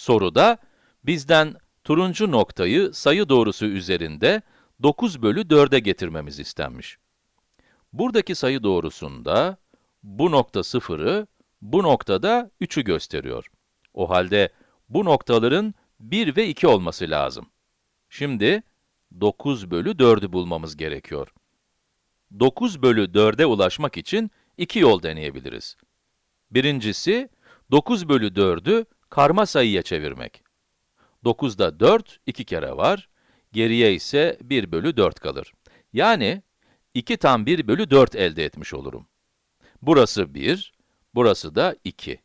Soruda bizden turuncu noktayı sayı doğrusu üzerinde 9 bölü 4'e getirmemiz istenmiş. Buradaki sayı doğrusunda bu nokta 0'ı, bu noktada 3'ü gösteriyor. O halde bu noktaların 1 ve 2 olması lazım. Şimdi 9 bölü 4'ü bulmamız gerekiyor. 9 bölü 4'e ulaşmak için iki yol deneyebiliriz. Birincisi, 9 bölü 4'ü karma sayıya çevirmek. 9'da 4, 2 kere var, geriye ise 1 bölü 4 kalır. Yani, 2 tam 1 bölü 4 elde etmiş olurum. Burası 1, burası da 2.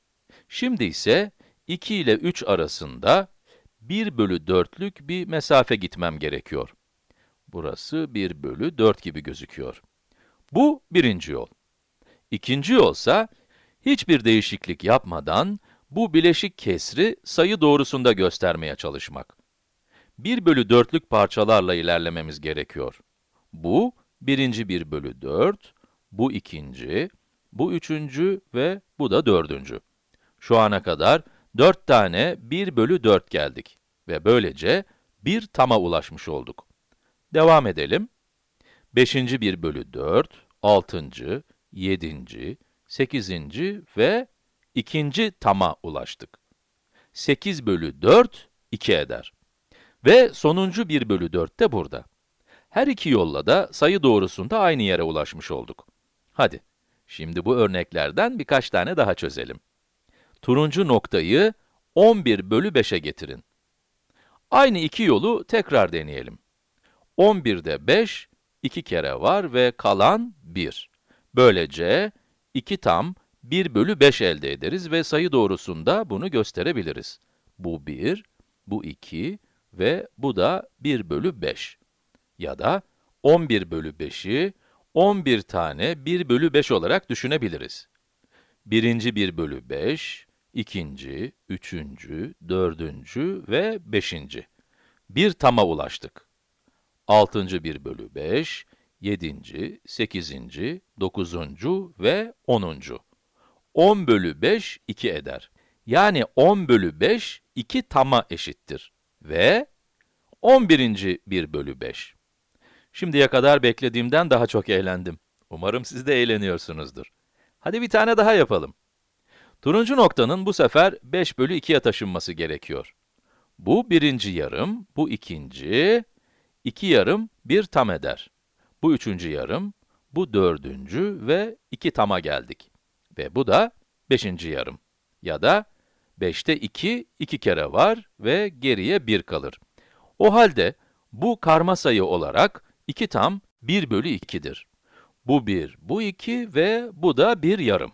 Şimdi ise 2 ile 3 arasında 1 bölü 4'lük bir mesafe gitmem gerekiyor. Burası 1 bölü 4 gibi gözüküyor. Bu birinci yol. İkinci yolsa, hiçbir değişiklik yapmadan bu bileşik kesri sayı doğrusunda göstermeye çalışmak. 1 bölü 4'lük parçalarla ilerlememiz gerekiyor. Bu, birinci 1 bölü 4, bu ikinci, bu üçüncü ve bu da dördüncü. Şu ana kadar 4 tane 1 bölü 4 geldik ve böylece bir tama ulaşmış olduk. Devam edelim. 5. 1 bölü 4, 6. 7. 8. ve ikinci tama ulaştık. 8 bölü 4, 2 eder. Ve sonuncu 1 bölü 4 de burada. Her iki yolla da sayı doğrusunda aynı yere ulaşmış olduk. Hadi, şimdi bu örneklerden birkaç tane daha çözelim. Turuncu noktayı 11 bölü 5'e getirin. Aynı iki yolu tekrar deneyelim. 11'de 5, 2 kere var ve kalan 1. Böylece 2 tam 1 bölü 5 elde ederiz ve sayı doğrusunda bunu gösterebiliriz. Bu 1, bu 2 ve bu da 1 bölü 5. Ya da 11 bölü 5'i 11 tane 1 bölü 5 olarak düşünebiliriz. Birinci 1 bölü 5, ikinci, üçüncü, dördüncü ve beşinci. Bir tama ulaştık. Altıncı 1 bölü 5, yedinci, sekizinci, dokuzuncu ve onuncu. 10 bölü 5, 2 eder. Yani 10 bölü 5, 2 tama eşittir. Ve 11. 1 bölü 5. Şimdiye kadar beklediğimden daha çok eğlendim. Umarım siz de eğleniyorsunuzdur. Hadi bir tane daha yapalım. Turuncu noktanın bu sefer 5 bölü 2'ye taşınması gerekiyor. Bu birinci yarım, bu ikinci, iki yarım bir tam eder. Bu üçüncü yarım, bu dördüncü ve iki tama geldik. Ve bu da beşinci yarım. Ya da 5'te 2, 2 kere var ve geriye 1 kalır. O halde bu karma sayı olarak 2 tam 1 bölü 2'dir. Bu 1, bu 2 ve bu da 1 yarım.